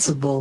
principle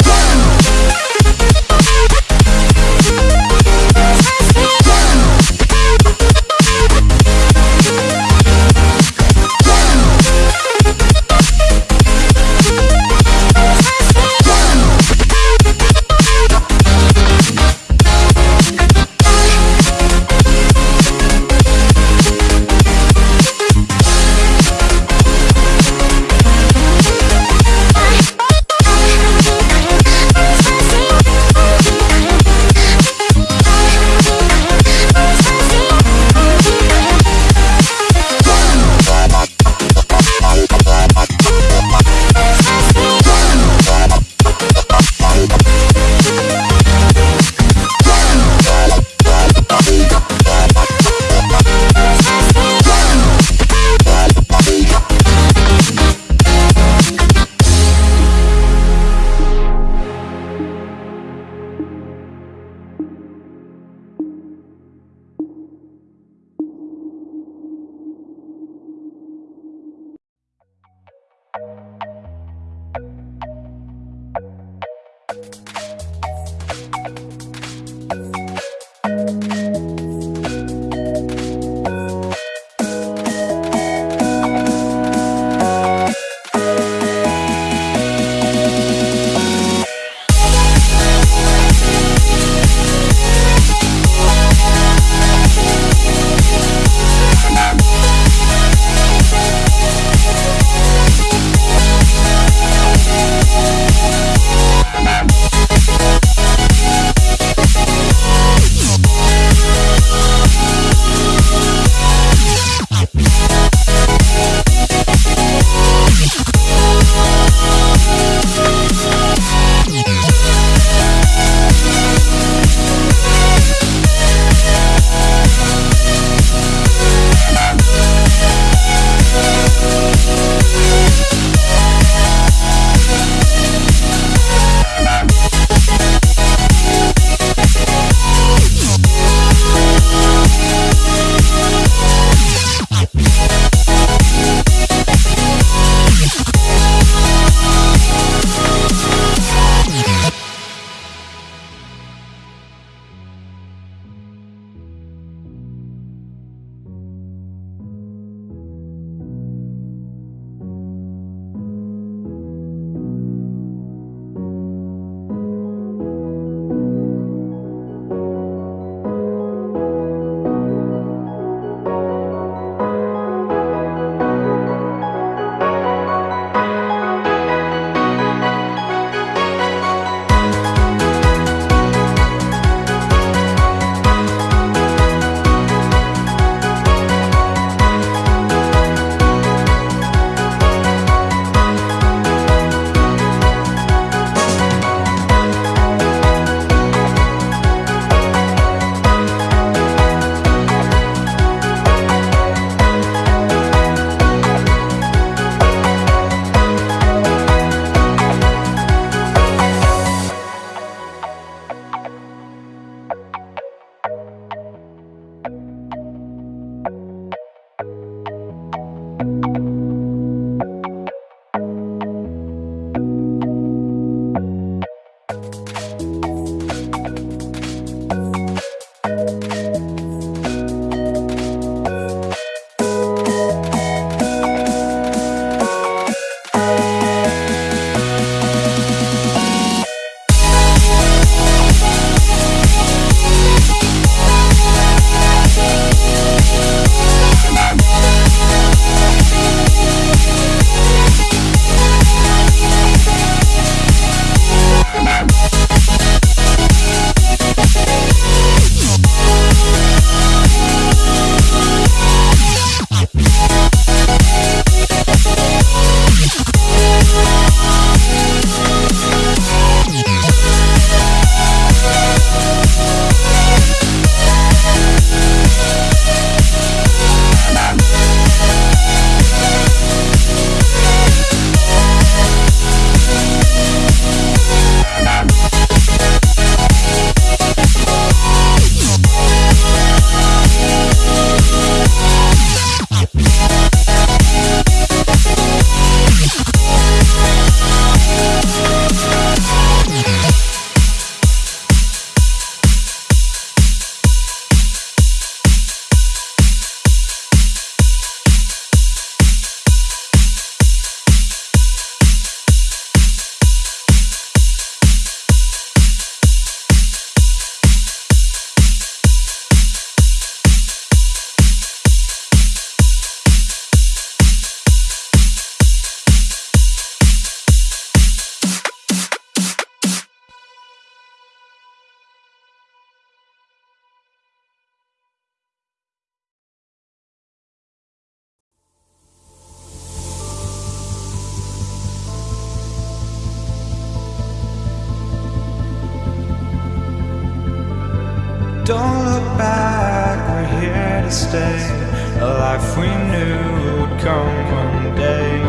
A life we knew would come one day.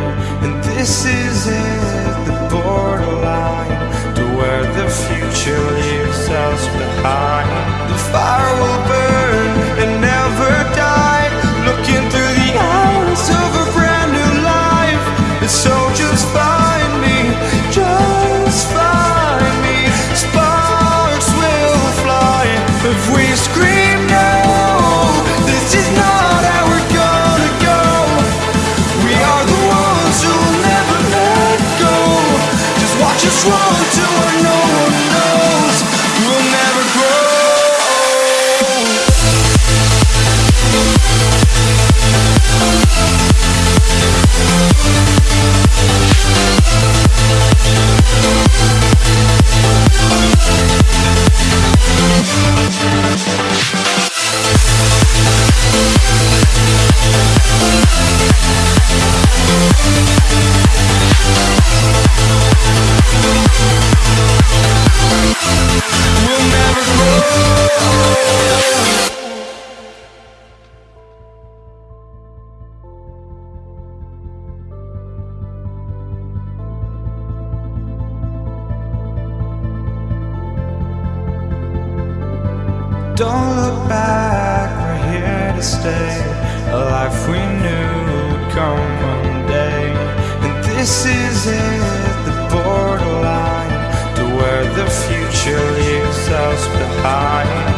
And this is it, the borderline to where the future leaves us behind. The fire will burn and never die. Looking through the eyes of a brand new life. And so just find Just stay. A life we knew would come one day. And this is it, the borderline to where the future leaves us behind.